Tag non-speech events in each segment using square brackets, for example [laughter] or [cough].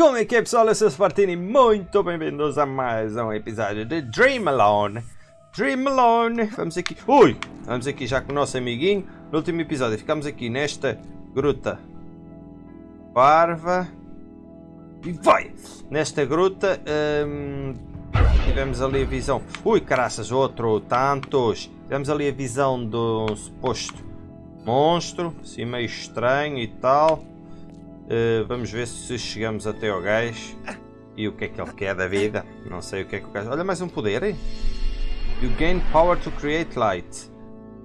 Como é que é pessoal? Eu sou o Spartini, muito bem-vindos a mais um episódio de Dream Alone. Dream Alone, vamos aqui, ui, vamos aqui já com o nosso amiguinho. No último episódio ficamos aqui nesta gruta parva e vai! Nesta gruta hum, tivemos ali a visão, ui caraças, outro, tantos. Tivemos ali a visão do suposto monstro, assim meio estranho e tal. Uh, vamos ver se chegamos até ao gajo e o que é que ele quer da vida. Não sei o que é que o gajo. Olha, mais um poder. Hein? You gain power to create light.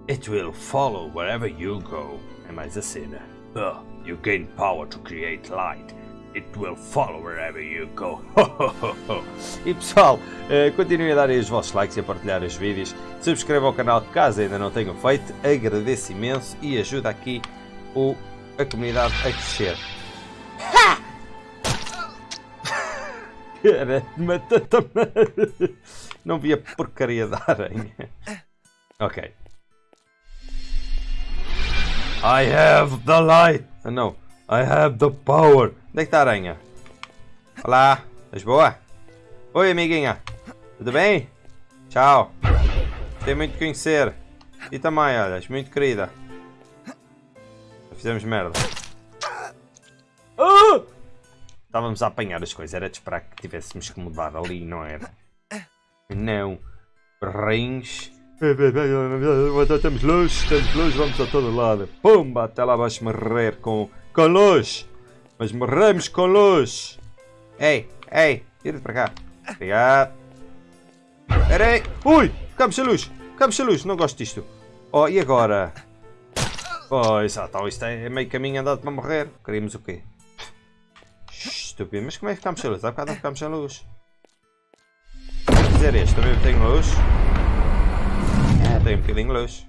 It will follow wherever you go. É mais a cena. Uh, you gain power to create light. It will follow wherever you go. [laughs] e pessoal, uh, continuem a dar os vossos likes e a partilhar os vídeos. Subscrevam o canal caso ainda não tenham feito. Agradeço imenso e ajuda aqui o, a comunidade a crescer. Cara, matou-te Não vi a porcaria da aranha. Ok. I have the light. Oh, não. I have the power. Onde é que está a aranha? Olá. Estás boa? Oi, amiguinha. Tudo bem? Tchau. Gostei muito de conhecer. E também, olha, és muito querida. Fizemos merda. Uh! Estávamos a apanhar as coisas, era de esperar que tivéssemos que mudar ali, não era? Não. Rins. Estamos luz, estamos luz, vamos a todo lado. Pumba, até lá vais morrer com, com luz. Mas morremos com luz. Ei, ei, tira para cá. Obrigado. Peraí. Ui, ficamos sem luz. Ficamos sem luz, não gosto disto. Oh, e agora? Oh, exato, isto é meio caminho andado para morrer. Queríamos o quê? Estúpido, mas como é que ficamos sem luz? Há bocado não ficamos sem luz. Se fizer este, também tenho luz. É, tem um bocadinho de luz.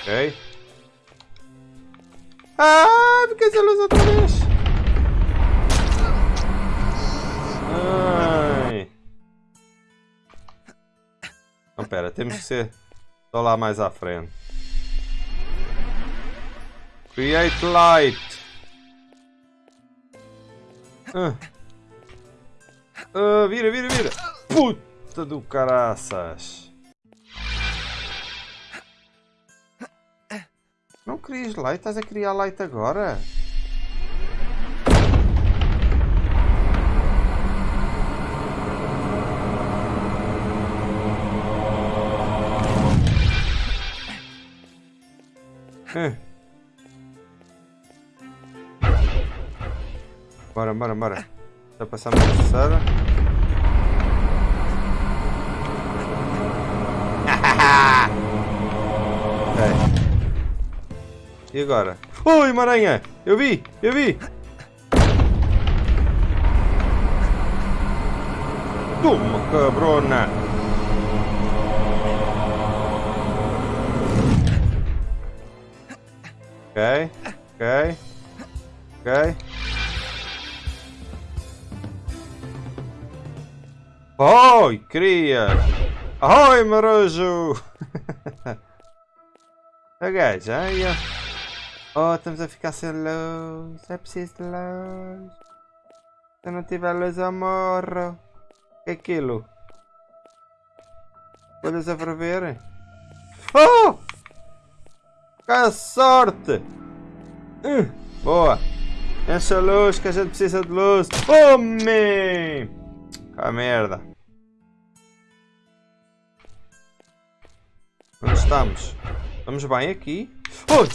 Ok. Ah, fiquei sem luz outra vez. Ai. Não, pera, temos que ser só lá mais à frente. Create light. Ah. Ah, vira, vira, vira. Puta do caraças. Não crias light? Estás a criar light agora? Ah. Bora, bora, bora. Já passamos a terceira. ok. E agora? Ui, uma aranha! Eu vi! Eu vi! Toma, cabrona! Ok, ok, ok. Oi, cria! Oi, marojo! a gaja, ai, Oh, estamos a ficar sem luz. É preciso de luz. Se não tiver luz, eu morro. O que é aquilo? Olhas a? Oh! Que sorte! Uh, boa! Enche a luz, que a gente precisa de luz. Homem! Oh, a merda! Onde estamos? Estamos bem aqui? Ui!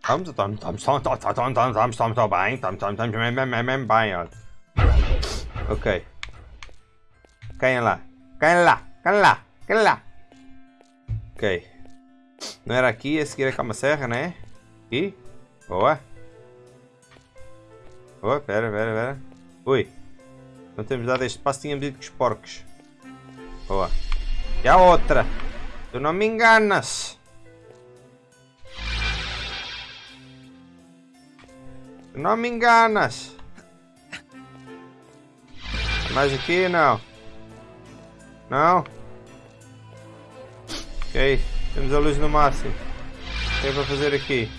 Estamos, estamos, estamos, estamos, estamos, estamos, estamos, estamos bem, estamos, estamos, estamos bem, bem, bem, bem, olha. Ok. Caem lá. Caem lá. Caem lá. Caem lá. Ok. Não era aqui, a seguir é calma serra, né? Aqui. Boa. Boa, pera, pera, pera. Ui. Não temos dado este passo, tínhamos ido com os porcos. Boa. E a outra. Tu não me enganas. Tu não me enganas. Mais aqui não. Não. Ok. Temos a luz no máximo. O que é para fazer aqui?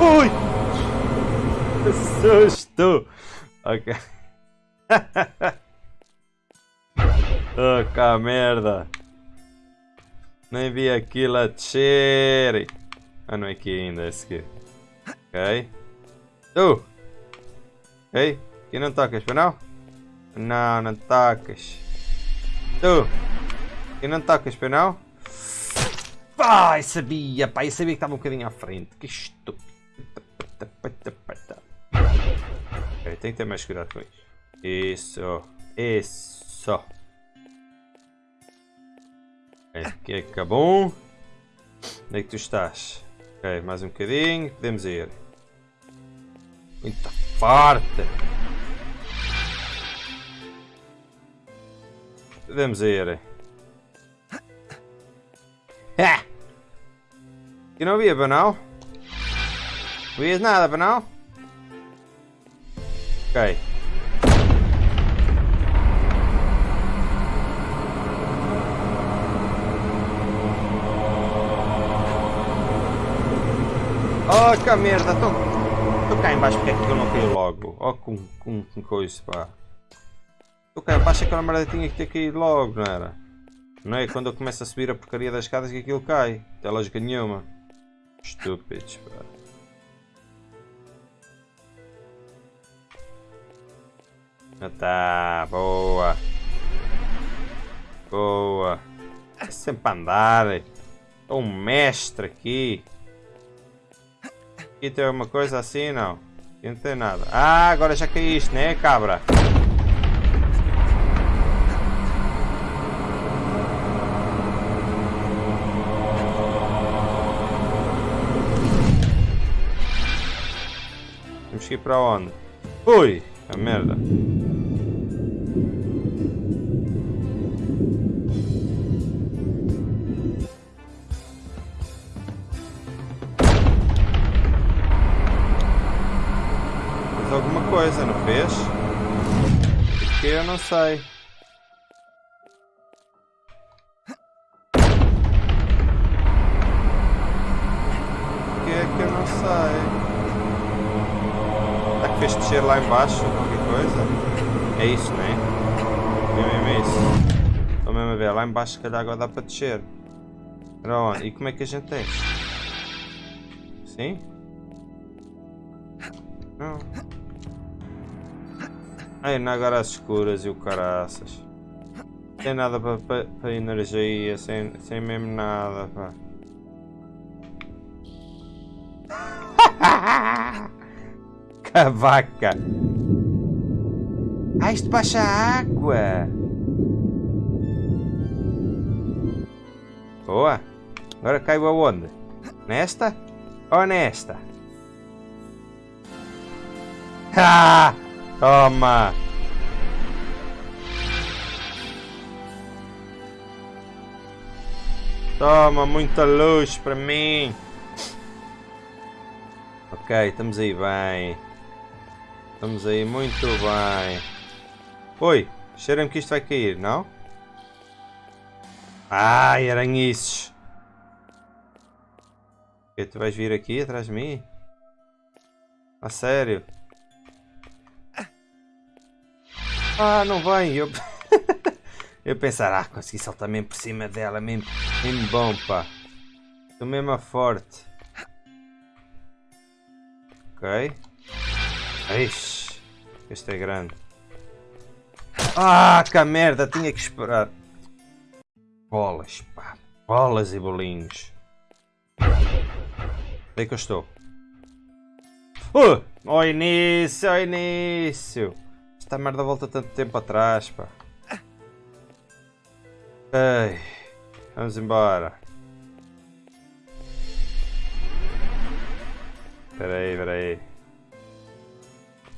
Ui! Que susto! Ok. [laughs] oh, cá merda! Nem vi aquilo a descer! Ah, não é aqui ainda, é esse aqui. Ok. Tu! Ok? Aqui não tocas, não? Não, não tocas. Tu! Aqui não tocas, não? Ai, sabia, eu sabia que estava um bocadinho à frente. Que estúpido. Tem que ter mais cuidado com isso. Isso, isso. Aqui é que acabou. Onde é que tu estás? Ok, mais um bocadinho, podemos ir. Muito forte. Podemos ir. É! Que não havia banal? Não vias nada, banal? Ok. Oh, que merda! Estou cá embaixo porque é que eu não caí logo? Oh, com, com, com coisa, pá. Estou cá embaixo aquela merda tinha que ter caído logo, não era? Não é quando eu começo a subir a porcaria das escadas que aquilo cai. Não tem lógica nenhuma. Estúpidos, pá. Ah tá, boa. Boa. É sempre a andar. Sou um mestre aqui. Aqui tem alguma coisa assim, não? Aqui não tem nada. Ah, agora já caíste, né, cabra? Temos que ir para onde? Ui, a merda. Coisa, não fez? Porque eu não sei. Porque é que eu não sei? Será que fez descer lá embaixo qualquer coisa? É isso, né? É mesmo é isso. Estou mesmo a ver, lá embaixo se calhar agora dá para descer. Para onde? E como é que a gente tem? Sim? Não. Ai, não agora as escuras e o caraças. Sem nada para pa, pa energia, sem, sem mesmo nada, pá. [laughs] Cavaca! Ah, isto baixa água! Boa! Agora caiu aonde? Nesta? Ou nesta? [laughs] Ah! Toma! Toma, muita luz para mim! Ok, estamos aí bem. Estamos aí muito bem. Oi, cheira-me que isto vai cair, não? Ai, aranhices! Tu vais vir aqui atrás de mim? A sério? Ah, não vem! Eu, [laughs] eu pensar, ah, consegui saltar mesmo por cima dela, mesmo, mesmo bom, pá. Estou mesmo a forte. Ok. Ixi, este é grande. Ah, que merda, tinha que esperar. Bolas, pá. Bolas e bolinhos. Onde é que eu estou? Uh! Ao início, ao início. Esta merda volta tanto tempo atrás, pá. Ei, vamos embora. Espera aí, espera aí.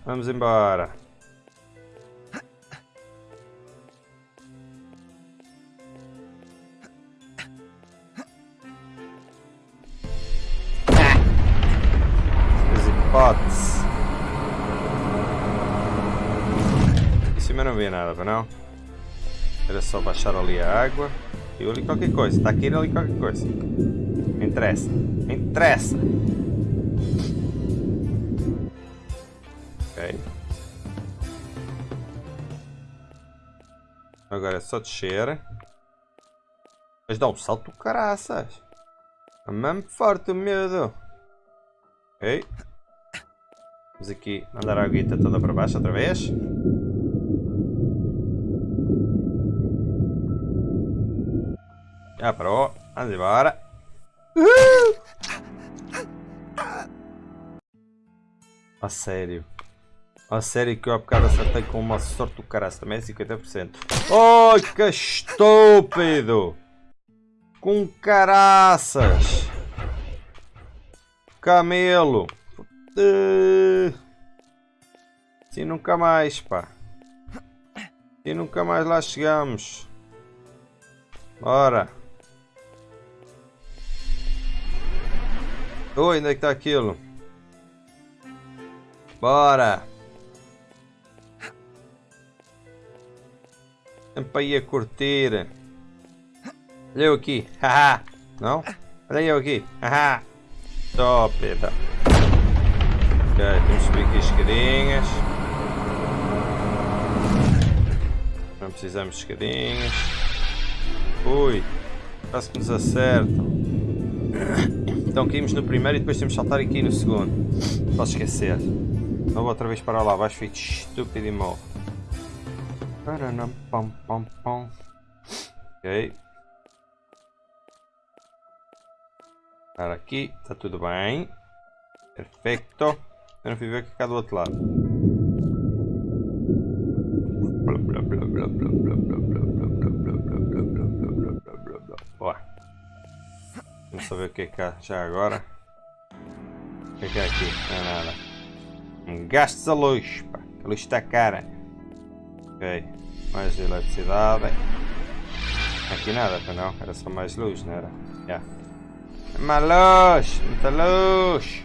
Vamos embora. tava não? Era só baixar ali a água. Eu ali qualquer coisa, está aqui ali qualquer coisa. Me interessa, me interessa. Ok. Agora é só descer. Mas dá um salto caraças. É mesmo forte o medo. Ok. Vamos aqui mandar a aguita toda para baixo outra vez. Já parou. Vamos embora. Uhul! A sério. A sério que eu há bocado acertei com uma sorte do caraço. Também é 50%. Ai, que estúpido! Com caraças! Camelo! Assim nunca mais, pá. E nunca mais lá chegamos. Bora. Oi, onde é que está aquilo? Bora. Sempre aí a curtir. Olha eu aqui. Haha. Não? Olha eu aqui. Haha. Top. Tá. Ok, que subir aqui as escadinhas. Não precisamos de escadinhas. Ui. Quase que nos acertam. Então caímos no primeiro e depois temos que saltar aqui no segundo. Posso esquecer. Vou outra vez para lá abaixo, feito estúpido e morro. Pam, pam, pam. Ok. Para aqui, está tudo bem. Perfeito. Eu não fui ver o que cá do outro lado. Vamos só ver o que é cá já agora. O que é é aqui? Não é nada. Gastos a luz, pá. A luz está cara. Ok mais eletricidade. Aqui nada, não, era só mais luz, não era? Yeah. Mais luz, muita luz.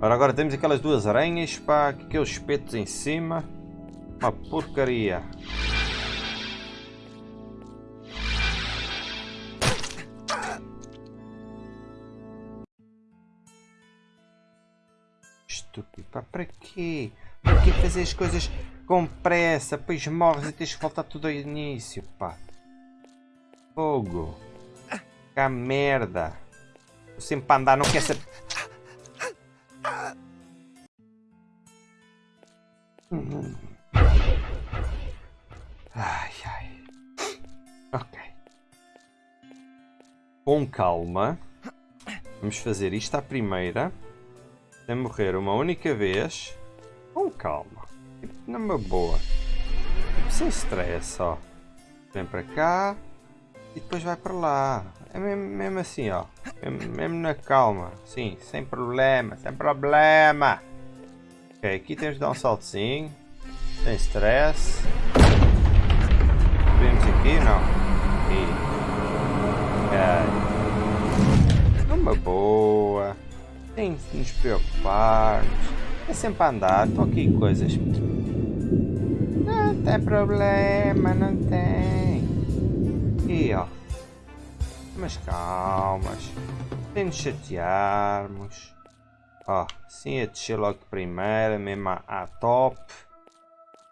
Ora, agora temos aquelas duas aranhas, pá, aqueles espetos em cima. Uma porcaria. Estúpido, pá, para quê? Para que fazer as coisas com pressa, pois morres e tens que voltar tudo ao início, pá. Fogo. Que merda. Eu sempre para andar, não quer saber. Ai, ai. Ok. Com calma. Vamos fazer isto à primeira. Sem morrer uma única vez. Com calma. Numa boa. Sem stress, ó. Vem para cá e depois vai para lá. É mesmo, mesmo assim, ó. Mesmo, mesmo, na calma. Sim, sem problema, sem problema. Ok, aqui temos de dar um saltozinho. Sem stress. Vemos aqui, não? Aqui. Ok. Numa boa. Sem nos preocuparmos. É sempre a andar, estou aqui coisas. Não tem problema, não tem. E ó. Mas calmas. Sem nos chatearmos. Ó, sim a descer logo de primeira, mesmo à, top.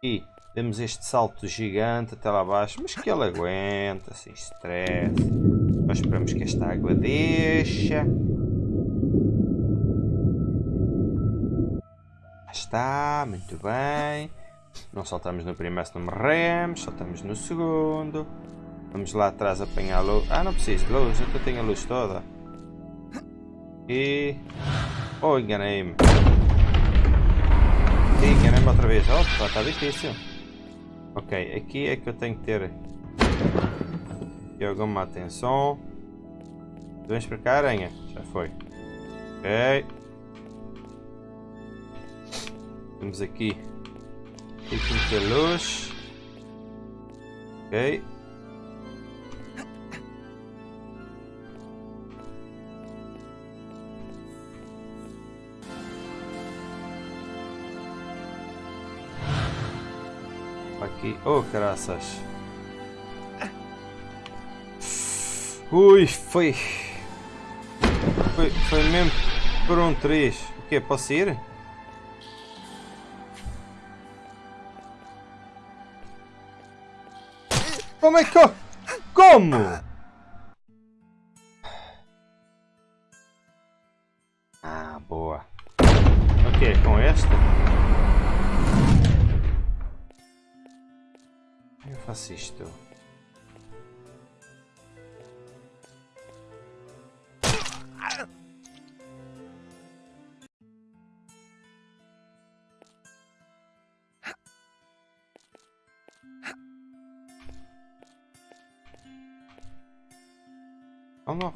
E temos este salto gigante até lá abaixo, mas que ele aguenta, sem stress. Nós esperamos que esta água deixa. Está, muito bem. Não saltamos no primeiro se não morremos, saltamos no segundo. Vamos lá atrás apanhar a luz. Ah, não preciso de luz, eu tenho a luz toda. E... Oh, enganei-me. Enganei-me outra vez. Oh, está difícil. Ok, aqui é que eu tenho que ter aqui alguma atenção. Vamos para cá, aranha. Já foi. Ok. Temos aqui aqui muita luz. Ok. Aqui. Oh, caraças. Ui, foi. Foi, foi mesmo por um 3. O que? Posso ir? Como é que eu...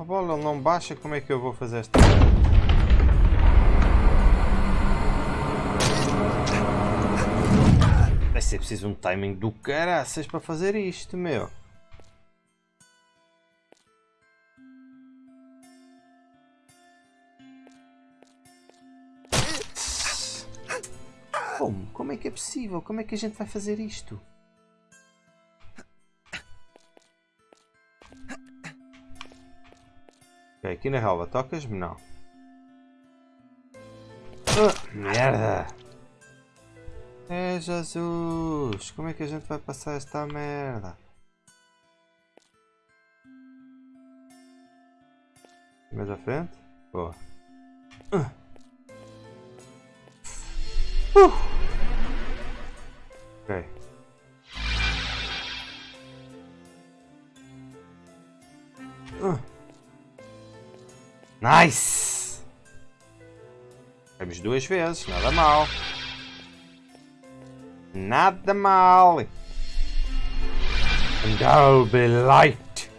Rebola, ele não baixa, como é que eu vou fazer esta Vai ser preciso um timing do caraças para fazer isto, meu. Como? Como é que é possível? Como é que a gente vai fazer isto? Aqui na relva tocas-me? Não. Oh, merda! É Jesus! Como é que a gente vai passar esta merda? Mais à frente? Boa. Uh. Uh. Ok. Nice! Temos duas vezes, nada mal. Nada mal. And I'll be light.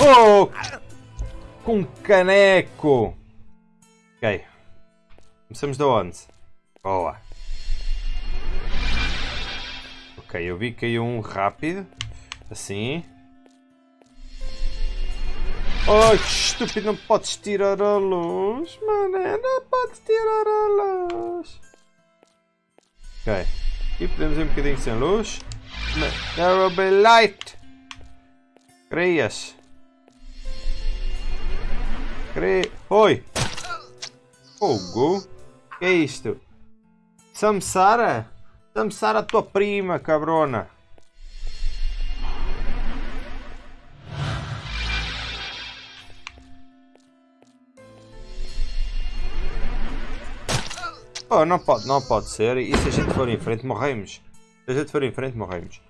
Oh! Com caneco! Ok. Começamos de onde? Boa. Ok, eu vi que caiu um rápido. Assim. Que estúpido, não podes tirar a luz, mané, não podes tirar a luz. Ok, aqui podemos ir um bocadinho sem luz. There will be light. Crias. Cri... Oi. Fogo. Que é isto? Samsara? Samsara tua prima, cabrona. Oh, não pode, não pode ser. E se a gente for em frente, morremos. Se a gente for em frente, morremos.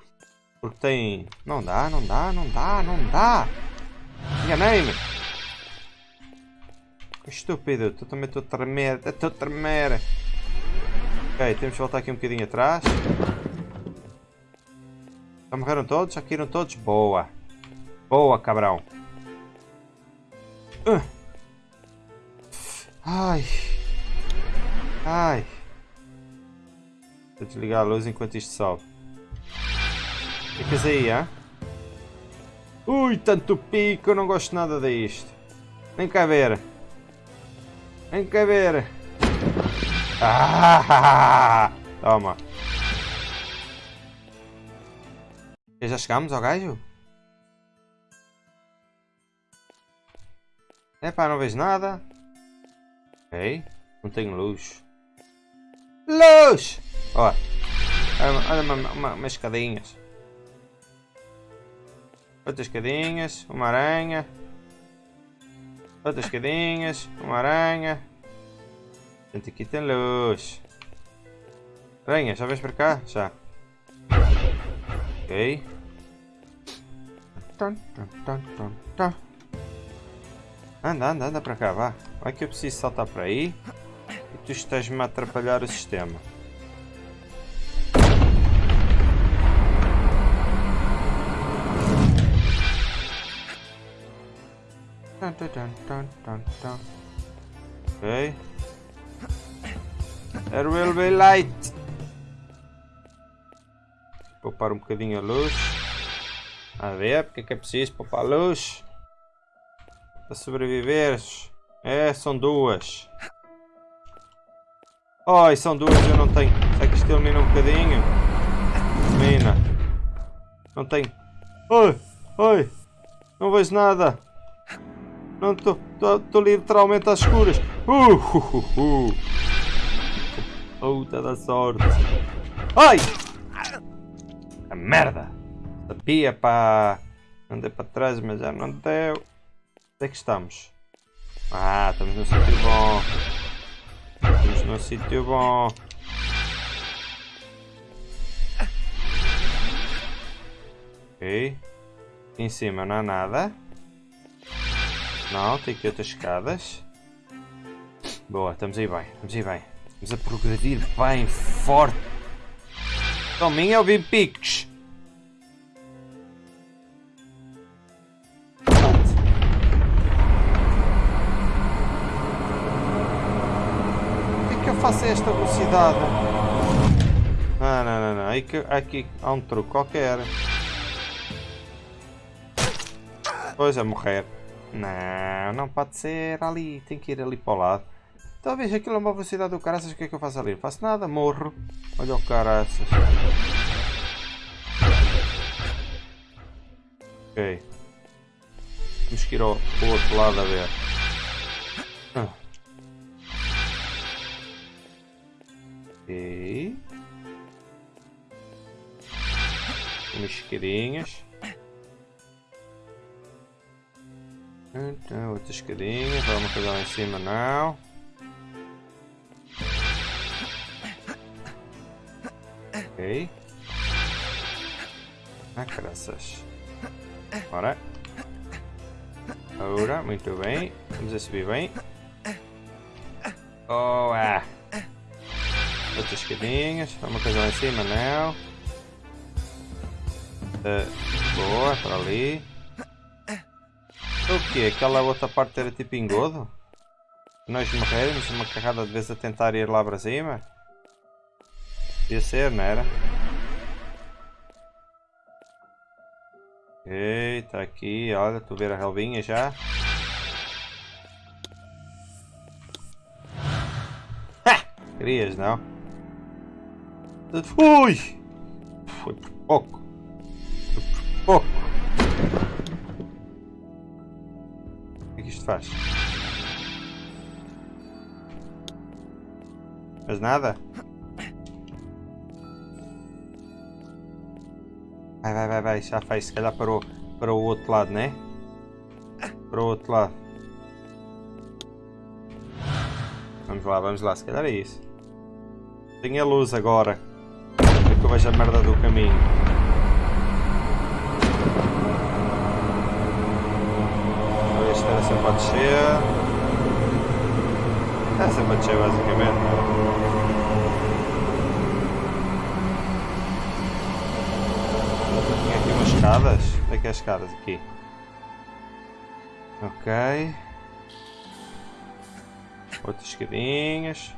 Porque tem... Não dá, não dá, não dá, não dá. Enganei-me. Estúpido, tu também estou a tremer, estou a tremer. Ok, temos que voltar aqui um bocadinho atrás. Já morreram todos? Já caíram todos? Boa. Boa, cabrão. Uh. Ai. Ai. Vou desligar a luz enquanto isto sobe. Ficas aí, hã? Ui, tanto pico, eu não gosto nada disto. Vem cá ver. Vem cá ver. Ah, toma. Já chegamos ao gajo? Epá, não vejo nada. Ok, não tenho luz. Luz! Ó, olha uma, uma, umas escadinhas. Outras escadinhas, uma aranha. Outras escadinhas, uma aranha. Gente, aqui tem luz. Aranha, já vens para cá? Já. Ok. Anda, anda, anda para cá, vá. Vai que eu preciso saltar para aí tu estás-me a atrapalhar o sistema. Ok. There will be light. Poupar um bocadinho a luz. A ver, porque é que é preciso poupar a luz? Para sobreviveres. É, são duas. Ai, são duas eu não tenho. Será que isto ilumina um bocadinho? Ilumina. Não tenho. Oi, oi. Não vejo nada. Não estou. Estou literalmente às escuras. Uh, uh, uh, uh. Puta da sorte. Ai! A merda! Sabia, pá. Andei para trás, mas já não deu. Onde é que estamos? Ah, estamos num sítio bom. Num sítio bom. Ok. Em cima não há nada. Não, tem aqui outras escadas. Boa, estamos aí bem, estamos aí bem. Estamos a progredir bem forte. Tominha ou piques? Por que é que eu faço a esta velocidade? Ah, não, não, não. Aqui, aqui há um truque qualquer. Pois é, morrer. Não, não pode ser ali. Tem que ir ali para o lado. Talvez aquilo é uma velocidade do caraças. O que é que eu faço ali? Não faço nada, morro. Olha o caraças. Ok. Temos que ir ao, ao outro lado a ver. Ok. Umas. Então, outras escadinhas, vamos pegar lá em cima não. Ok. Ah, graças. Bora. Ora, muito bem. Vamos a subir bem. Oh. Outras escadinhas, vamos pegar lá em cima não. Uh, boa, para ali. O que? Aquela outra parte era tipo engodo? Nós morremos uma carrada de vezes a tentar ir lá para cima? Podia ser, não era? Ok, está aqui, olha, tu ver a relvinha já. Ha! Querias, não? Ui! Foi por pouco. Foi por pouco. faz? Mas nada? Vai, vai, vai, vai, já faz, se calhar para o, para o outro lado, né? Para o outro lado. Vamos lá, vamos lá, se calhar é isso. Tem a luz agora. É que eu vejo a merda do caminho. essa pode ser. Essa pode ser basicamente. Tinha aqui umas escadas. Onde é que é as escadas? Aqui. Ok. Outras escadinhas.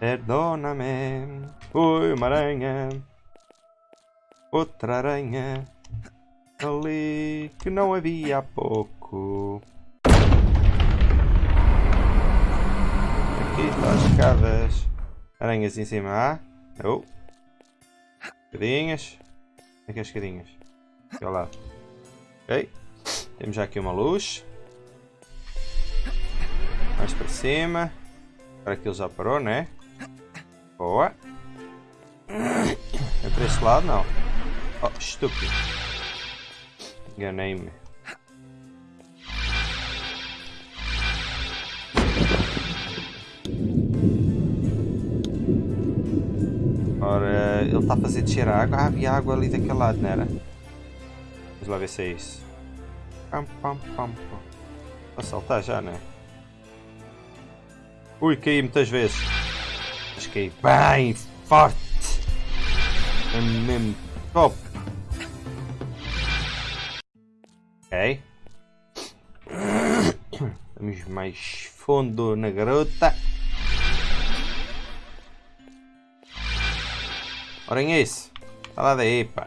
Perdona-me. Oi, uma aranha. Outra aranha ali que não havia há pouco. Aqui estão as escadas. Aranhas em cima. Ah? Oh. Escadinhas. Aqui as escadinhas. Aqui ao lado. Ok. Temos já aqui uma luz. Mais para cima. Agora aquilo já parou, né? Boa. É para este lado, não. Oh, estúpido. Enganei-me. Ora, ele está a fazer descer a água. Ah, havia água ali daquele lado, não era? Vamos lá ver se é isso. Pam, pam, pam, pam. Vou saltar já, não é? Ui, caí muitas vezes. Caí bem forte. É mesmo top. Ok. Vamos mais fundo na garota. Olhem isso. Está lá daí, pá.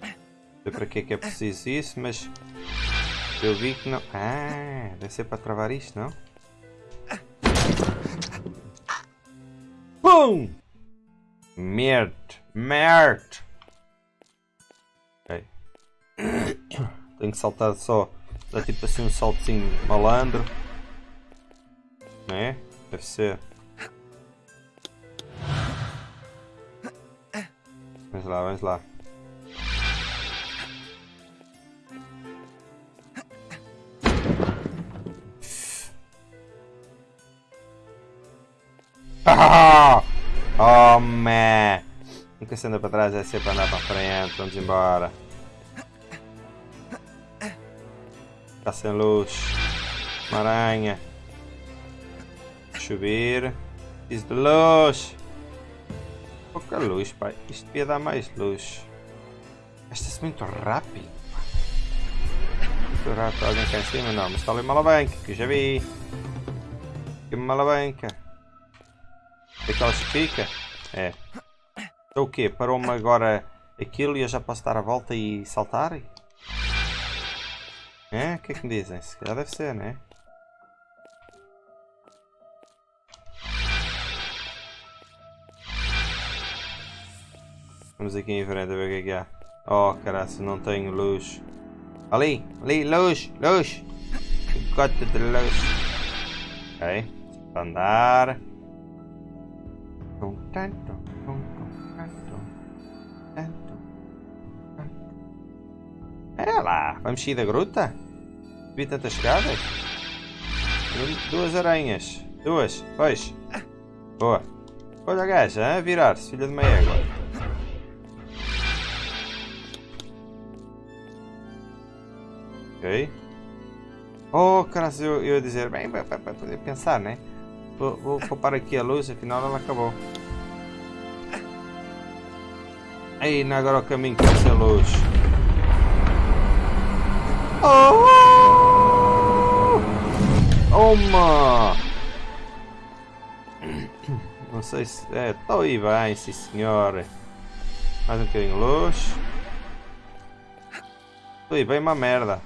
Não sei para que é que é preciso isso, mas eu vi que não... Ah, deve ser para travar isto, não? Pum! Merde. Merde. Ok. Tenho que saltar só. Dá tipo assim um saltozinho malandro. Né? Deve ser. Vamos lá, vamos lá. [laughs] Oh, man. Nunca se anda para trás, é sempre andar para frente. Vamos embora. Está sem luz. Uma aranha. Chover. Preciso de luz. Pouca luz, pai. Isto devia dar mais luz. Gasta-se muito rápido. Muito rápido. Alguém cá em cima? Não, mas está ali uma alavanca, que eu já vi. Aqui uma alavanca. É que fica? É. Então o quê? Parou-me agora aquilo e eu já posso dar a volta e saltar? É? O que é que me dizem? Se calhar deve ser, né? Vamos aqui em frente a ver o que é que há. Oh, caraca, não tenho luz. Ali, ali, luz, luz. Gota de luz. Ok, andar. É lá, vamos sair da gruta? Vi tantas escadas? Duas aranhas. Duas, pois. Boa. Olha a gaja, a virar-se, filha de uma égua. Ok. Oh, caras, eu, eu ia dizer, bem, para poder pensar, né? Vou, vou poupar aqui a luz, afinal ela acabou. Aí, agora o caminho que sem luz. Oh! Uma! Não sei se... É, estou aí bem, sim senhor. Mais um bocadinho de luz. Estou aí bem uma merda.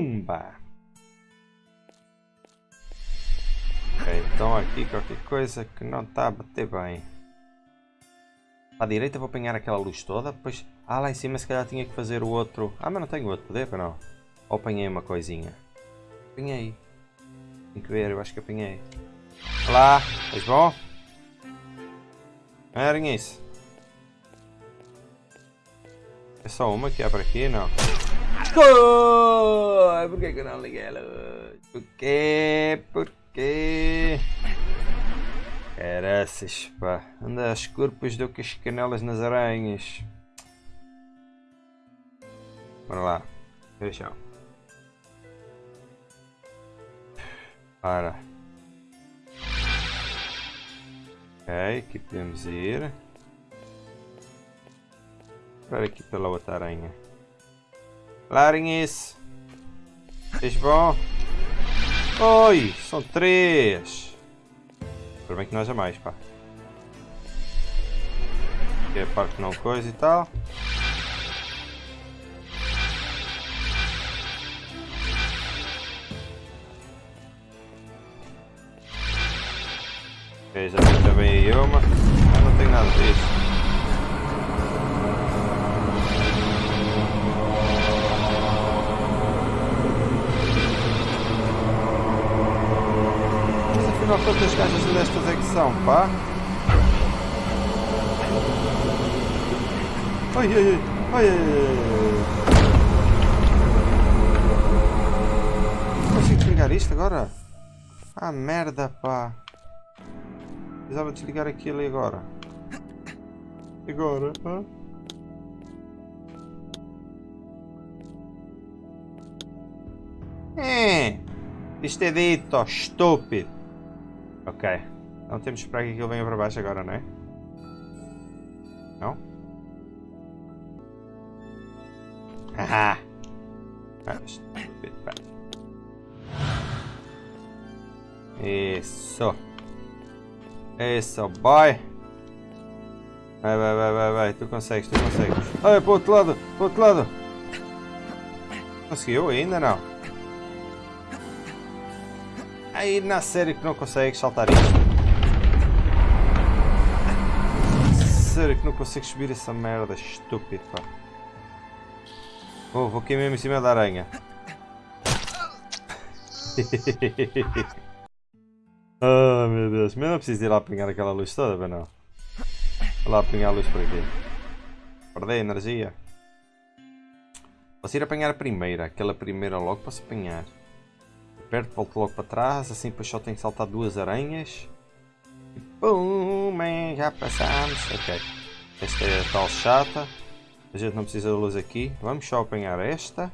Pumba! Ok, então aqui qualquer coisa que não está a bater bem. A direita vou apanhar aquela luz toda, depois... Ah, lá em cima se calhar tinha que fazer o outro... Ah, mas não tenho outro poder, não? Ou apanhei uma coisinha? Apanhei. Tem que ver, eu acho que apanhei. Olá, estás bom? Erem isso. É só uma que para aqui, não? Oh, por que eu não liguei a luz? Por quê? Por quê? Caraças, pá. Anda às corpos do que as canelas nas aranhas. Bora lá. Deixa. Para. Ok, aqui podemos ir. Para aqui pela outra aranha. Larguem isso. Fez bom? Oi, são três. Espero bem que não haja mais, pá. Aqui é a parte não coisa e tal. Ok, já também aí uma. Mas não tem nada disso. São, pá? Ai, ai, ai, ai, ai, Consigo desligar isto agora? Ah, merda, pá. Precisava desligar aquilo agora. Agora, hã? É, isto é dito, estúpido. Ok. Então temos que esperar que aquilo venha para baixo agora, não é? Não? Haha! Isso! Isso, boy! Vai, vai, vai, vai, vai, tu consegues, tu consegues. Ai, para o outro lado, para o outro lado! Conseguiu ainda não? Aí na série que não consegue saltar isto. Sério que não consigo subir essa merda, estúpido, pá. Oh, vou aqui mesmo em cima da aranha. [laughs] oh meu Deus, mas não preciso ir lá apanhar aquela luz toda, bem não? Vou lá apanhar a luz por aqui. Perdi energia. Posso ir apanhar a primeira, aquela primeira logo posso apanhar. Perto, volto logo para trás, assim depois só tenho que saltar duas aranhas. Pum, man, já passamos. Ok. Esta é a tal chata. A gente não precisa de luz aqui. Vamos só apanhar esta.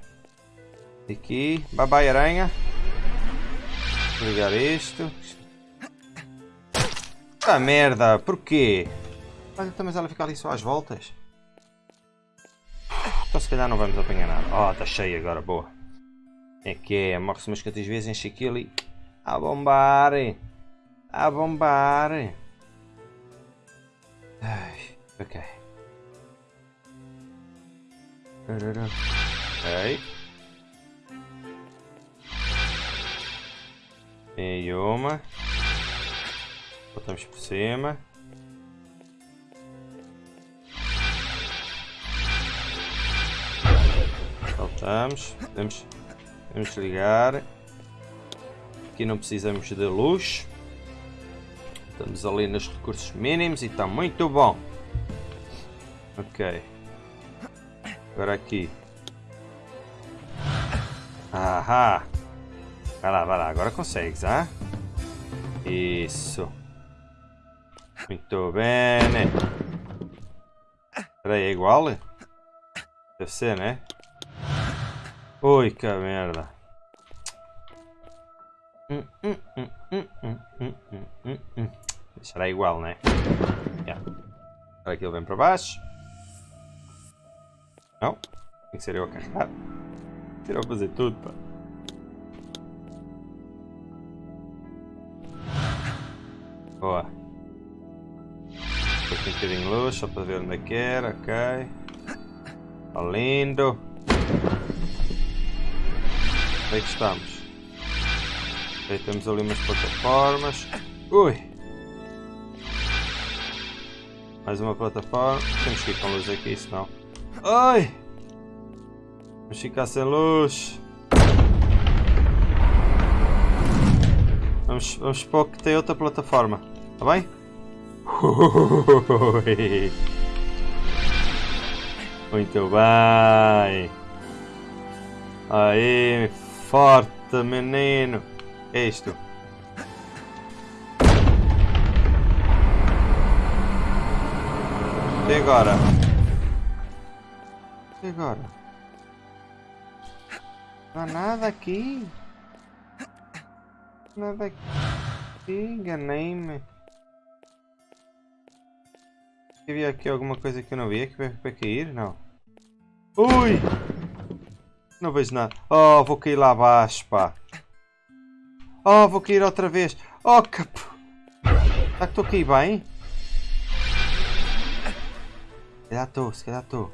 Aqui. Bye aranha. Ligar isto. Ah merda, porquê? Olha, então, mas ela fica ali só às voltas. Então se calhar não vamos apanhar nada. Oh, está cheio agora, boa. É que é, morre-se umas quantas vezes, enche aquilo e... A bombar! A bombar! Ai, ok. Ok. Tem uma. Botamos por cima. Saltamos. Podemos, podemos ligar. Aqui não precisamos de luz. Estamos ali nos recursos mínimos e está muito bom. Ok. Agora aqui. Ahá. Vai lá, vai lá. Agora consegues, ah? Isso. Muito bem. Espera aí, é igual? Deve ser, né? Ui, que merda. Hum, hum, hum, Será igual, né? Yeah. Agora aquilo vem para baixo. Não. Tem que ser eu a carregar. Tem que fazer tudo, pá. Boa. Tem um bocadinho de luz, só para ver onde é que era, ok. Está lindo. Onde é que estamos? Aí temos ali umas plataformas. Ui! Mais uma plataforma. Temos que ir com luz aqui, senão... Ai! Vamos ficar sem luz. Vamos, vamos supor que tem outra plataforma. Tá bem? [laughs] Muito bem. Aí, forte menino. É isto. E agora? E agora? Não há nada aqui. Nada aqui. Enganei-me. Havia aqui alguma coisa que eu não vi aqui para cair? Não. Ui! Não vejo nada. Oh, vou cair lá abaixo, pá. Oh, vou cair outra vez. Oh, capo. Será que estou a cair bem? Estou, se calhar estou.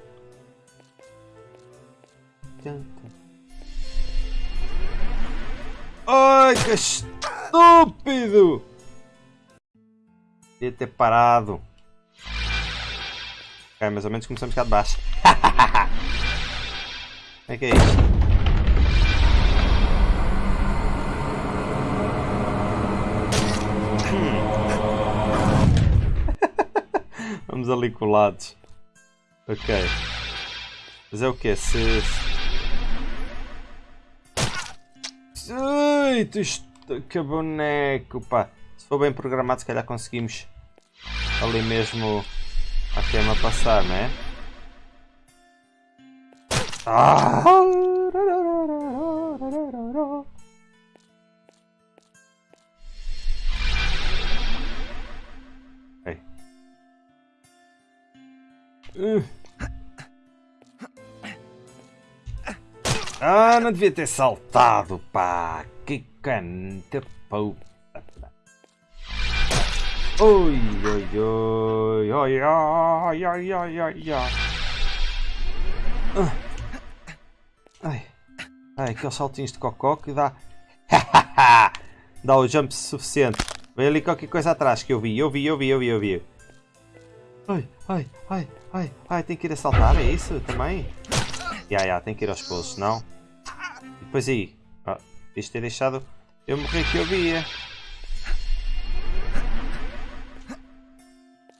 Ai, que estúpido! Devia ter parado. É, mais ou menos começamos cá de baixo. [laughs] Como é que é isso? [laughs] Vamos ali colados. Ok. Mas é o que? Se... Ai, que boneco, pá. Se for bem programado, se calhar conseguimos ali mesmo a queima passar, né? Ah! Ah, não devia ter saltado, pá. Que canta, pau. Oi, oi, oi, oi, oi, oi, oi, oi, oi. Ai, ai, aqueles saltinhos de cocó que dá... [laughs] dá o jump suficiente. Vem ali qualquer coisa atrás que eu vi, eu vi, eu vi, eu vi, eu vi. Ai, ai, ai, ai, ai, tem que ir a saltar, é isso também? Ya, ya, tem que ir aos pulos, senão... E depois aí, ah, isto ter deixado eu morrer que eu via.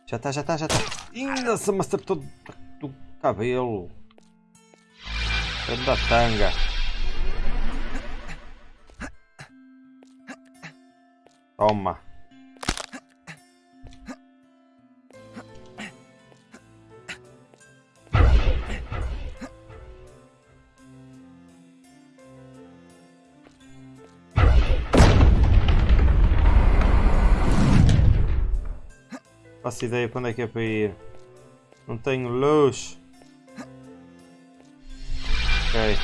Já está, já está, já está. Se me acertou do cabelo. Da tanga. Toma. Faço ideia onde é que é para ir. Não tenho luz. Ok.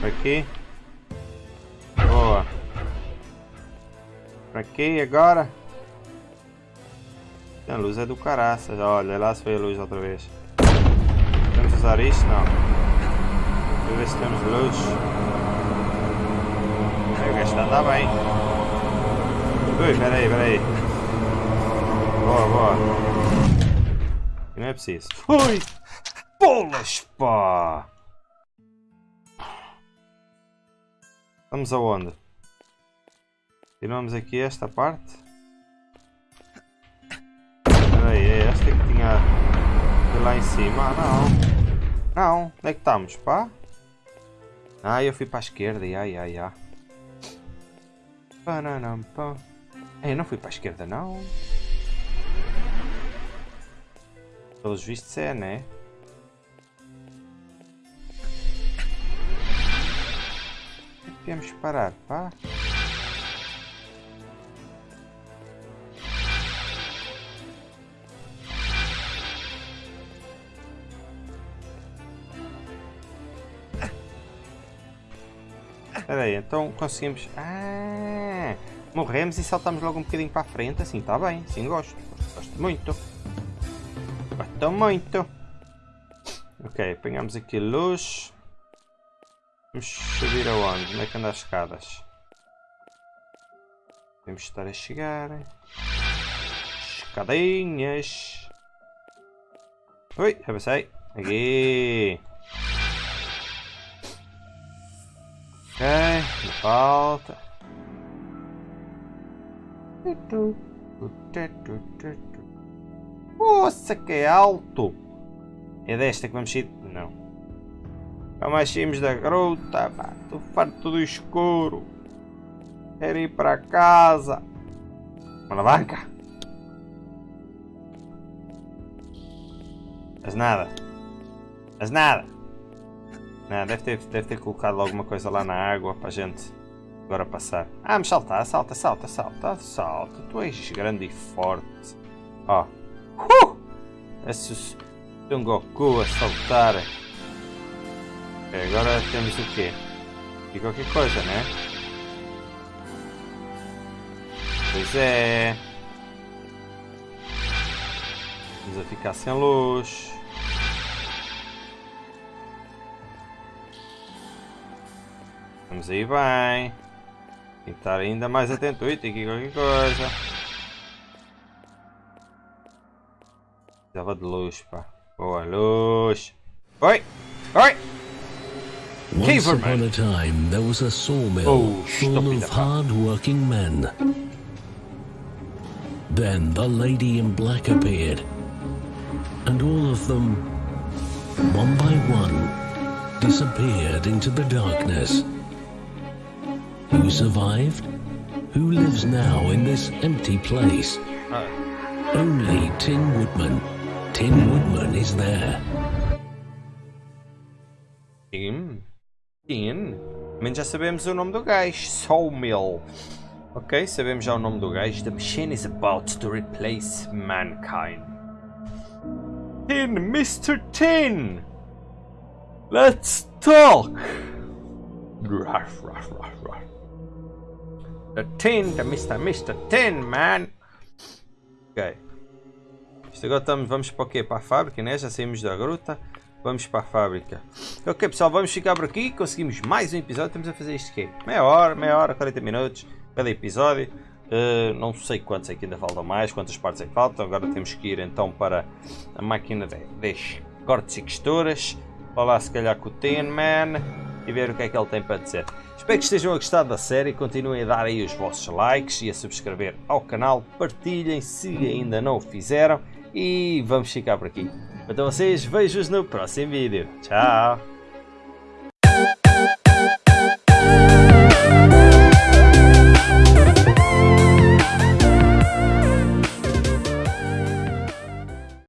Para aqui. Boa. Para aqui agora. A luz é do caraças. Olha, lá se foi a luz outra vez. Podemos usar isto? Não. Eu ver se temos luz. O gajo está a andar bem. Ui, peraí, peraí. Boa, boa. Não é preciso. Ui! Bolas, pá! Vamos aonde? Tiramos aqui esta parte. Espera aí, é esta que tinha de lá em cima? Ah, não. Não. Onde é que estamos, pá? Ah, eu fui para a esquerda. Ai, ai, ai. Pananam, pá. Eu não fui para a esquerda, não. Pelos vistos é, né? Que parar, pá. Espera aí, então conseguimos... Ah, morremos e saltamos logo um bocadinho para a frente, assim está bem, assim gosto. Gosto muito. Gosto muito. Ok, apanhamos aqui luz. Vamos subir aonde? Onde é que anda as escadas? De estar a chegar. Escadinhas. Ui, avancei. Aqui. Ok, falta. Nossa, que é alto! É desta que vamos ir? Não. Vamos saímos da gruta, pá. Estou farto do escuro. Quero ir para casa. Alavanca. Mas nada. Mas nada. Não, deve ter, deve ter colocado alguma coisa lá na água para a gente agora passar. Ah, mas salta, salta, salta, salta, salta. Tu és grande e forte. Ó. Oh. Uh! Esse um Goku a saltar. Agora temos o quê? E qualquer coisa, né? Pois é. Vamos ficar sem luz. Vamos aí bem. Tem que estar ainda mais atento. Ui, tem aqui qualquer coisa. Precisava de luz, pá. Boa luz. Oi! Oi! Once upon a time, there was a sawmill Oh, full of hard-working men. Then the lady in black appeared, and all of them, one by one, disappeared into the darkness. Who survived? Who lives now in this empty place? Only Tin Woodman. Tin Woodman is there. Tim. Tim. Menos já sabemos o nome do gajo. Sawmill. Ok, sabemos já o nome do gajo. The machine is about to replace mankind. Tin, Mr. Tin! Let's talk! Ruff, ruff, ruff, ruff. The Tin, the Mr. Mr. Tin, man! Ok. Isto agora estamos, vamos para o quê? Para a fábrica, né? Já saímos da gruta. Vamos para a fábrica. Ok pessoal, vamos ficar por aqui. Conseguimos mais um episódio. Estamos a fazer isto quê? Meia hora, meia hora, 40 minutos cada episódio. Uh, não sei quantos é que ainda faltam mais, quantas partes é que faltam. Agora temos que ir então para a máquina de, de cortes e costuras. Falar se calhar com o Tin Man e ver o que é que ele tem para dizer. Espero que estejam a gostar da série, continuem a dar aí os vossos likes e a subscrever ao canal, partilhem se ainda não o fizeram e vamos ficar por aqui. Então vocês, vejo-os no próximo vídeo. Tchau!